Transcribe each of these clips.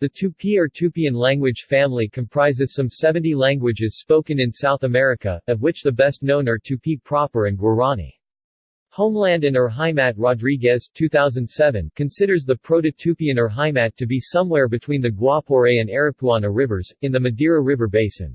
The Tupi or Tupian language family comprises some 70 languages spoken in South America, of which the best known are Tupi proper and Guarani. Homeland and Urheimat Rodrigues 2007 considers the Proto-Tupian Urheimat to be somewhere between the Guapore and Aripuana rivers, in the Madeira River basin.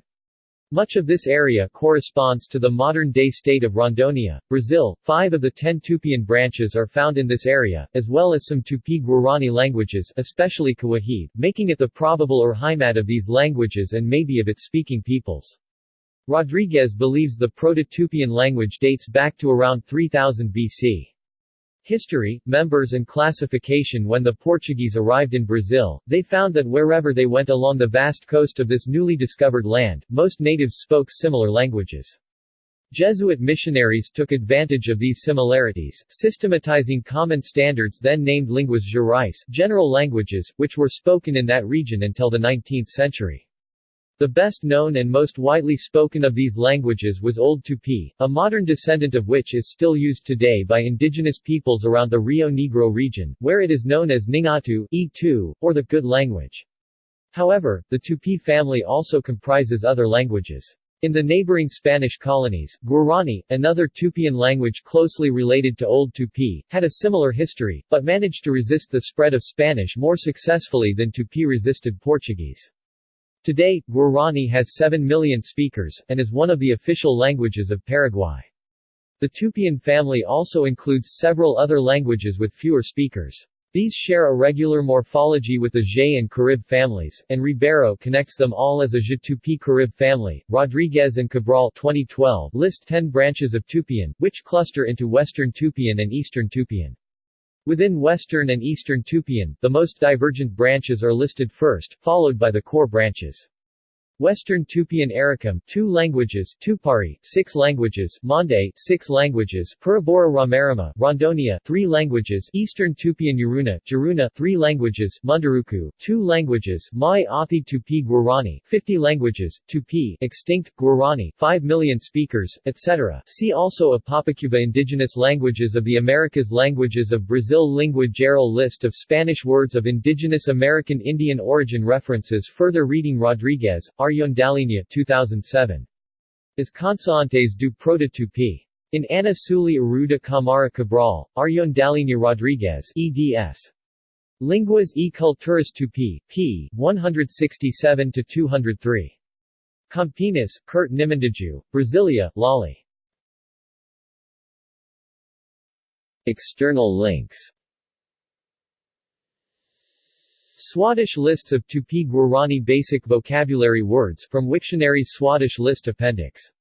Much of this area corresponds to the modern-day state of Rondônia, Brazil. Five of the ten Tupian branches are found in this area, as well as some Tupi-Guarani languages especially Kawahib, making it the probable or Urheimat of these languages and maybe of its speaking peoples. Rodrigues believes the Proto-Tupian language dates back to around 3000 BC. History, members and classification When the Portuguese arrived in Brazil, they found that wherever they went along the vast coast of this newly discovered land, most natives spoke similar languages. Jesuit missionaries took advantage of these similarities, systematizing common standards then named linguas gerais general languages, which were spoken in that region until the 19th century. The best known and most widely spoken of these languages was Old Tupi, a modern descendant of which is still used today by indigenous peoples around the Rio Negro region, where it is known as Nheengatu, E2, or the Good language. However, the Tupi family also comprises other languages. In the neighboring Spanish colonies, Guarani, another Tupian language closely related to Old Tupi, had a similar history, but managed to resist the spread of Spanish more successfully than Tupi resisted Portuguese. Today, Guarani has 7 million speakers, and is one of the official languages of Paraguay. The Tupian family also includes several other languages with fewer speakers. These share a regular morphology with the Je and Carib families, and Ribeiro connects them all as a Je Carib family. Rodrigues and Cabral 2012 list 10 branches of Tupian, which cluster into Western Tupian and Eastern Tupian. Within Western and Eastern Tupian, the most divergent branches are listed first, followed by the core branches. Western Tupian Arikem, two languages, Tupari, six languages, Mande, six languages, Purubora Ramarama, Rondonia, three languages, Eastern Tupian Yuruna, Juruna, three languages, Munduruku, two languages, Mai Athi Tupi Guarani, 50 languages, Tupi, extinct, Guarani, 5 million speakers, etc. See also Apapacuba Indigenous languages of the Americas Languages of Brazil Lingua Geral List of Spanish words of indigenous American Indian origin references Further reading Rodrigues, Aryon Dall'Igna 2007. As Consonantes do Proto-Tupi. In Ana Suelly Arruda Camara Cabral, Ayondalinha Rodrigues eds. Linguas e Culturas Tupi, p. 167-203. Campinas, Curt Nimuendajú, Brasilia, Lali. External links Swadesh lists of Tupi Guarani basic vocabulary words from Wiktionary Swadesh list appendix